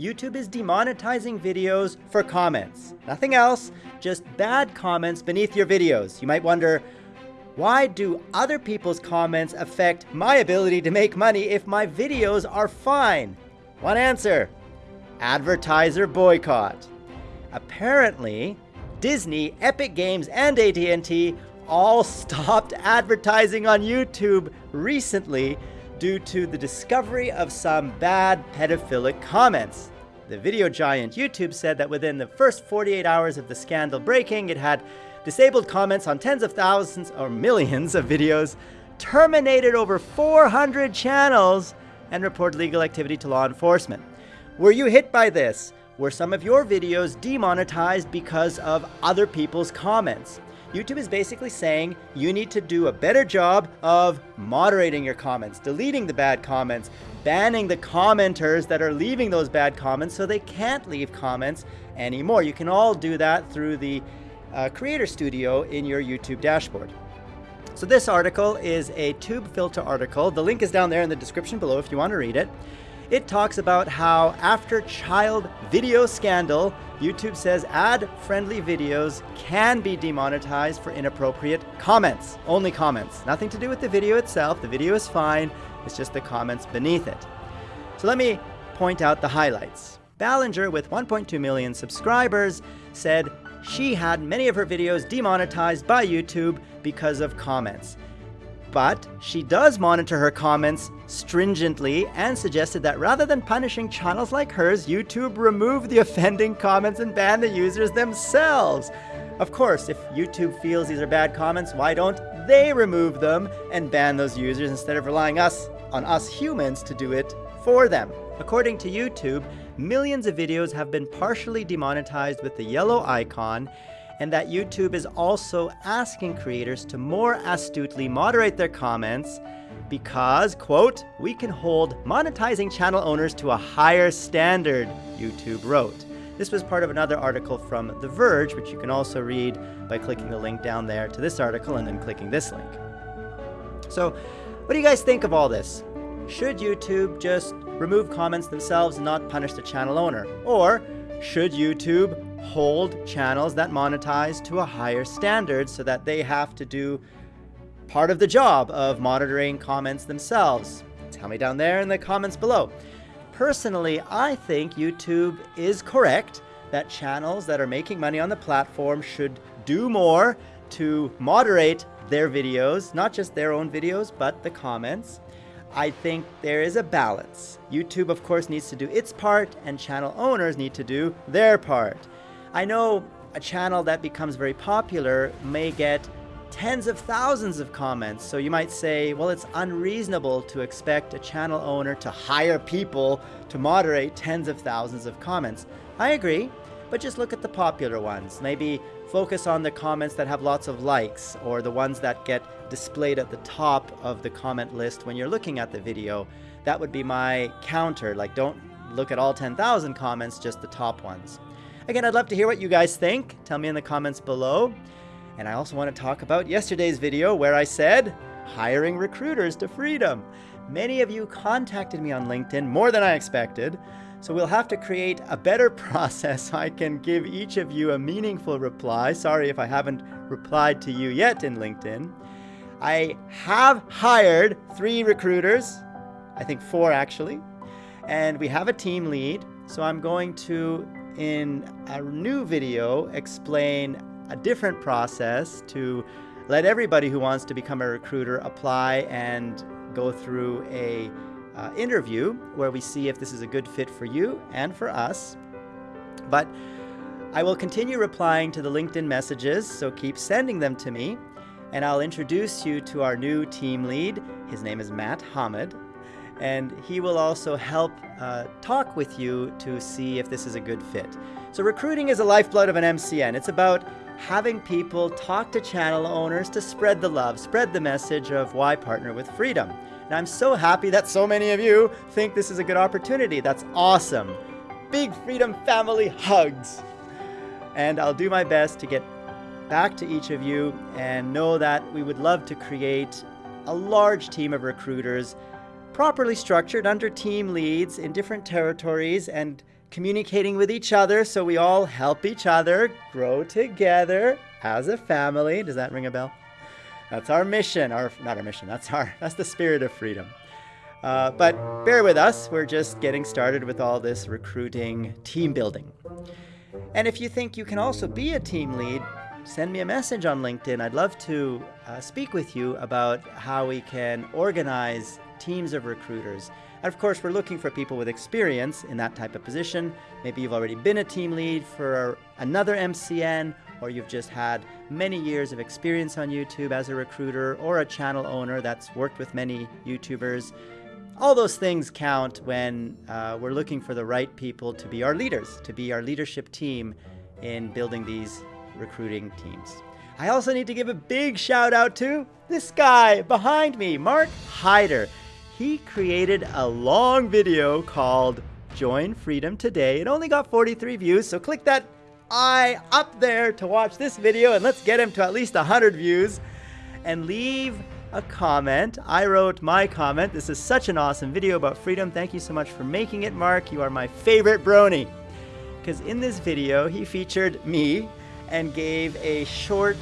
YouTube is demonetizing videos for comments. Nothing else, just bad comments beneath your videos. You might wonder, why do other people's comments affect my ability to make money if my videos are fine? One answer, advertiser boycott. Apparently, Disney, Epic Games, and AT&T all stopped advertising on YouTube recently due to the discovery of some bad pedophilic comments. The video giant YouTube said that within the first 48 hours of the scandal breaking, it had disabled comments on tens of thousands or millions of videos, terminated over 400 channels, and reported legal activity to law enforcement. Were you hit by this? Were some of your videos demonetized because of other people's comments? YouTube is basically saying you need to do a better job of moderating your comments, deleting the bad comments, banning the commenters that are leaving those bad comments so they can't leave comments anymore. You can all do that through the uh, Creator Studio in your YouTube dashboard. So this article is a TubeFilter article. The link is down there in the description below if you want to read it. It talks about how after child video scandal, YouTube says ad-friendly videos can be demonetized for inappropriate comments. Only comments. Nothing to do with the video itself. The video is fine. It's just the comments beneath it. So let me point out the highlights. Ballinger, with 1.2 million subscribers, said she had many of her videos demonetized by YouTube because of comments. But she does monitor her comments stringently and suggested that rather than punishing channels like hers, YouTube remove the offending comments and ban the users themselves. Of course, if YouTube feels these are bad comments, why don't they remove them and ban those users instead of relying us on us humans to do it for them? According to YouTube, millions of videos have been partially demonetized with the yellow icon and that YouTube is also asking creators to more astutely moderate their comments because, quote, we can hold monetizing channel owners to a higher standard, YouTube wrote. This was part of another article from The Verge, which you can also read by clicking the link down there to this article and then clicking this link. So, what do you guys think of all this? Should YouTube just remove comments themselves and not punish the channel owner? Or should YouTube hold channels that monetize to a higher standard so that they have to do part of the job of monitoring comments themselves? Tell me down there in the comments below. Personally, I think YouTube is correct that channels that are making money on the platform should do more to moderate their videos, not just their own videos, but the comments. I think there is a balance. YouTube, of course, needs to do its part, and channel owners need to do their part. I know a channel that becomes very popular may get tens of thousands of comments. So you might say, well, it's unreasonable to expect a channel owner to hire people to moderate tens of thousands of comments. I agree, but just look at the popular ones. Maybe focus on the comments that have lots of likes or the ones that get displayed at the top of the comment list when you're looking at the video. That would be my counter. Like, don't look at all 10,000 comments, just the top ones. Again, I'd love to hear what you guys think. Tell me in the comments below. And I also want to talk about yesterday's video where I said, hiring recruiters to freedom. Many of you contacted me on LinkedIn, more than I expected. So we'll have to create a better process so I can give each of you a meaningful reply. Sorry if I haven't replied to you yet in LinkedIn. I have hired three recruiters, I think four actually, and we have a team lead. So I'm going to in a new video explain a different process to let everybody who wants to become a recruiter apply and go through a uh, interview where we see if this is a good fit for you and for us. But I will continue replying to the LinkedIn messages, so keep sending them to me. And I'll introduce you to our new team lead. His name is Matt Hamid and he will also help uh, talk with you to see if this is a good fit. So recruiting is a lifeblood of an MCN. It's about having people talk to channel owners to spread the love, spread the message of why partner with freedom. And I'm so happy that so many of you think this is a good opportunity. That's awesome. Big Freedom Family hugs. And I'll do my best to get back to each of you and know that we would love to create a large team of recruiters properly structured under team leads in different territories and communicating with each other so we all help each other grow together as a family. Does that ring a bell? That's our mission, our not our mission. That's our that's the spirit of freedom. Uh, but bear with us. We're just getting started with all this recruiting, team building. And if you think you can also be a team lead, send me a message on LinkedIn. I'd love to uh, speak with you about how we can organize teams of recruiters. And of course, we're looking for people with experience in that type of position. Maybe you've already been a team lead for another MCN, or you've just had many years of experience on YouTube as a recruiter or a channel owner that's worked with many YouTubers. All those things count when uh, we're looking for the right people to be our leaders, to be our leadership team in building these recruiting teams. I also need to give a big shout out to this guy behind me, Mark Hyder. He created a long video called Join Freedom Today. It only got 43 views, so click that eye up there to watch this video and let's get him to at least 100 views and leave a comment. I wrote my comment. This is such an awesome video about freedom. Thank you so much for making it, Mark. You are my favorite brony. Because in this video, he featured me and gave a short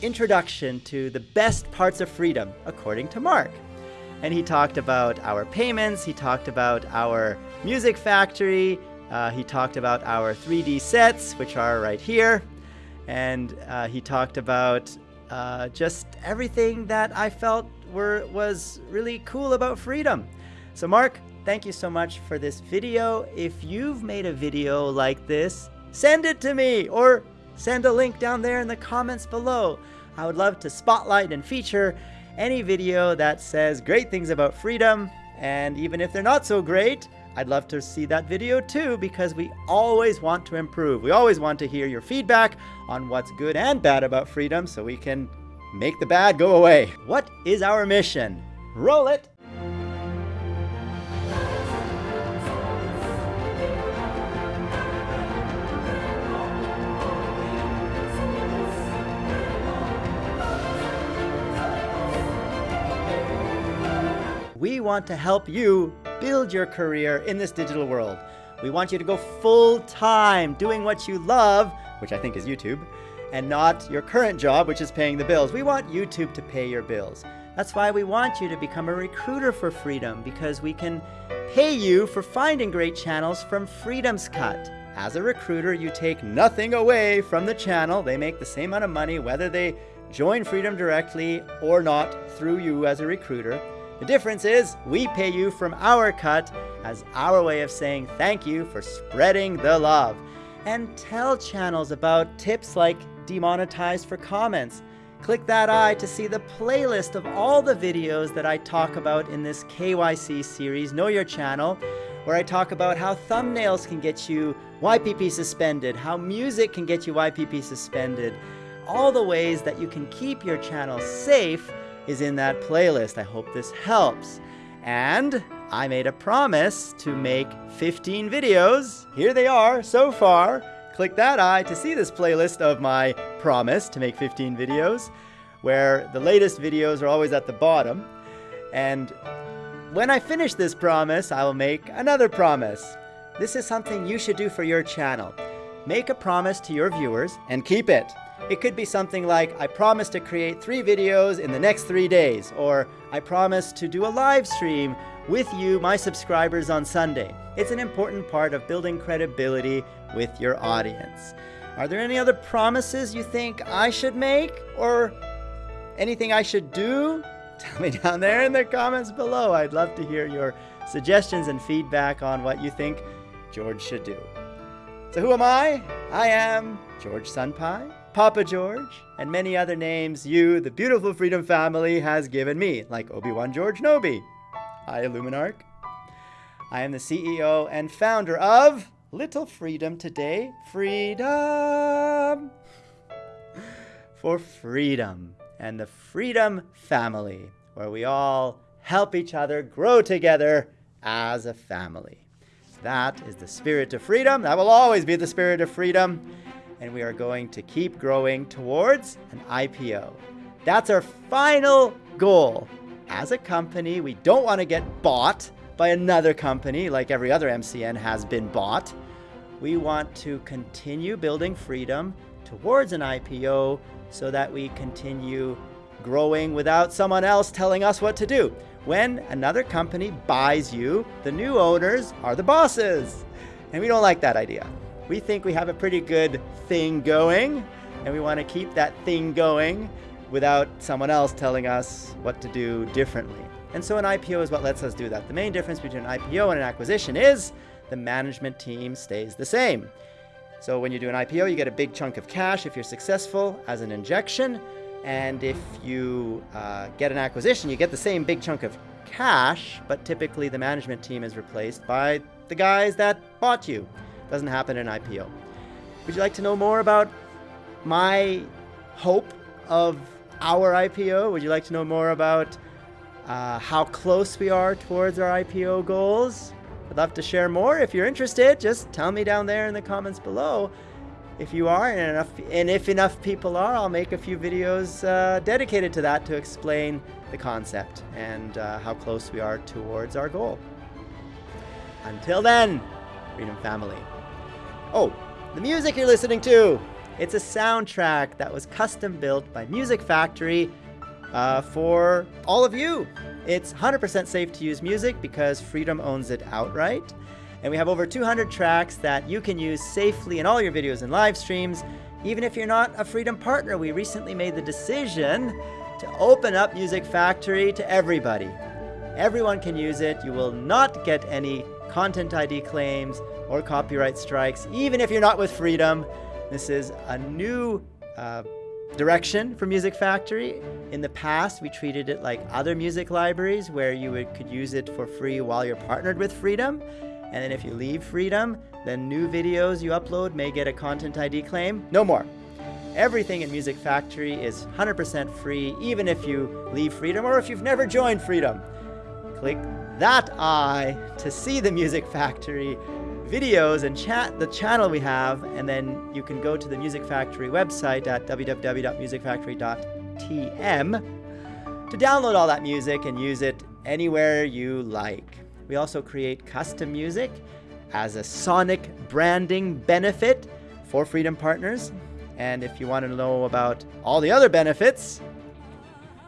introduction to the best parts of freedom, according to Mark. And he talked about our payments, he talked about our music factory, uh, he talked about our 3D sets, which are right here, and uh, he talked about uh, just everything that I felt were was really cool about freedom. So Mark, thank you so much for this video. If you've made a video like this, send it to me or send a link down there in the comments below. I would love to spotlight and feature any video that says great things about freedom. And even if they're not so great, I'd love to see that video too because we always want to improve. We always want to hear your feedback on what's good and bad about freedom so we can make the bad go away. What is our mission? Roll it! We want to help you build your career in this digital world. We want you to go full time doing what you love, which I think is YouTube, and not your current job, which is paying the bills. We want YouTube to pay your bills. That's why we want you to become a recruiter for freedom, because we can pay you for finding great channels from Freedom's Cut. As a recruiter, you take nothing away from the channel. They make the same amount of money whether they join Freedom directly or not through you as a recruiter. The difference is we pay you from our cut as our way of saying thank you for spreading the love. And tell channels about tips like demonetized for comments. Click that eye to see the playlist of all the videos that I talk about in this KYC series, Know Your Channel, where I talk about how thumbnails can get you YPP suspended, how music can get you YPP suspended, all the ways that you can keep your channel safe is in that playlist. I hope this helps. And I made a promise to make 15 videos. Here they are so far. Click that eye to see this playlist of my promise to make 15 videos, where the latest videos are always at the bottom. And when I finish this promise, I will make another promise. This is something you should do for your channel. Make a promise to your viewers and keep it. It could be something like, I promise to create three videos in the next three days, or I promise to do a live stream with you, my subscribers, on Sunday. It's an important part of building credibility with your audience. Are there any other promises you think I should make, or anything I should do? Tell me down there in the comments below. I'd love to hear your suggestions and feedback on what you think George should do. So who am I? I am George Sunpai, Papa George, and many other names you, the beautiful Freedom family, has given me, like Obi-Wan George Nobi. Hi, Illuminarch. I am the CEO and founder of Little Freedom Today. Freedom! For freedom and the Freedom family, where we all help each other grow together as a family. That is the spirit of freedom. That will always be the spirit of freedom and we are going to keep growing towards an IPO. That's our final goal. As a company, we don't want to get bought by another company like every other MCN has been bought. We want to continue building freedom towards an IPO so that we continue growing without someone else telling us what to do. When another company buys you, the new owners are the bosses. And we don't like that idea. We think we have a pretty good thing going, and we want to keep that thing going without someone else telling us what to do differently. And so an IPO is what lets us do that. The main difference between an IPO and an acquisition is the management team stays the same. So when you do an IPO, you get a big chunk of cash if you're successful as an injection. And if you uh, get an acquisition, you get the same big chunk of cash, but typically the management team is replaced by the guys that bought you. Doesn't happen in IPO. Would you like to know more about my hope of our IPO? Would you like to know more about uh, how close we are towards our IPO goals? I'd love to share more. If you're interested, just tell me down there in the comments below. If you are, and, enough, and if enough people are, I'll make a few videos uh, dedicated to that to explain the concept and uh, how close we are towards our goal. Until then, Freedom Family. Oh, the music you're listening to. It's a soundtrack that was custom built by Music Factory uh, for all of you. It's 100% safe to use music because Freedom owns it outright. And we have over 200 tracks that you can use safely in all your videos and live streams. Even if you're not a Freedom partner, we recently made the decision to open up Music Factory to everybody. Everyone can use it. You will not get any content ID claims or copyright strikes, even if you're not with Freedom. This is a new uh, direction for Music Factory. In the past, we treated it like other music libraries where you would, could use it for free while you're partnered with Freedom. And then if you leave Freedom, then new videos you upload may get a Content ID claim. No more. Everything in Music Factory is 100% free, even if you leave Freedom or if you've never joined Freedom. Click that eye to see the Music Factory videos and chat the channel we have, and then you can go to the Music Factory website at www.musicfactory.tm to download all that music and use it anywhere you like. We also create custom music as a sonic branding benefit for Freedom Partners. And if you want to know about all the other benefits,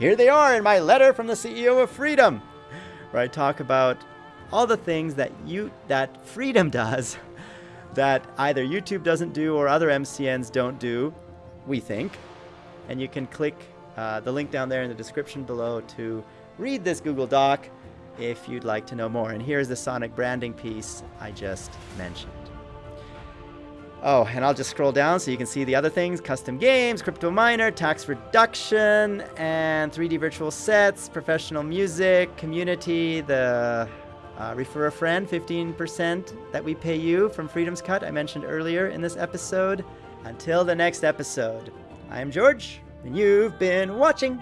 here they are in my letter from the CEO of Freedom, where I talk about all the things that you that Freedom does that either YouTube doesn't do or other MCNs don't do, we think. And you can click uh, the link down there in the description below to read this Google Doc if you'd like to know more. And here's the Sonic branding piece I just mentioned. Oh, and I'll just scroll down so you can see the other things. Custom games, crypto miner, tax reduction, and 3D virtual sets, professional music, community, the uh, refer a friend, 15% that we pay you from Freedom's Cut I mentioned earlier in this episode. Until the next episode, I am George, and you've been watching.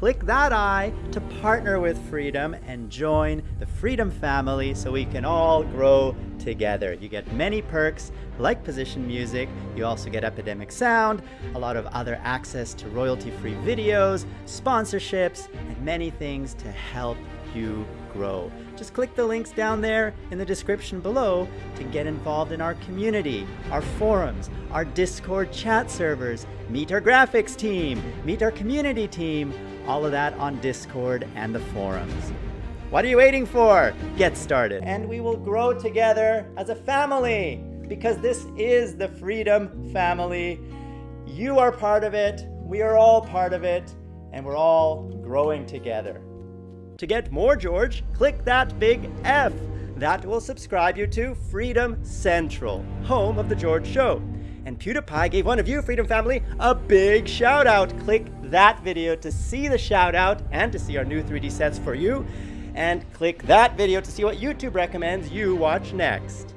click that eye to partner with Freedom and join the Freedom family so we can all grow together. You get many perks like position music, you also get Epidemic Sound, a lot of other access to royalty-free videos, sponsorships, and many things to help you grow. Just click the links down there in the description below to get involved in our community, our forums, our Discord chat servers, meet our graphics team, meet our community team, all of that on Discord and the forums. What are you waiting for? Get started. And we will grow together as a family because this is the Freedom Family. You are part of it, we are all part of it, and we're all growing together. To get more George, click that big F. That will subscribe you to Freedom Central, home of The George Show. And PewDiePie gave one of you, Freedom Family, a big shout out. Click that video to see the shout out and to see our new 3D sets for you. And click that video to see what YouTube recommends you watch next.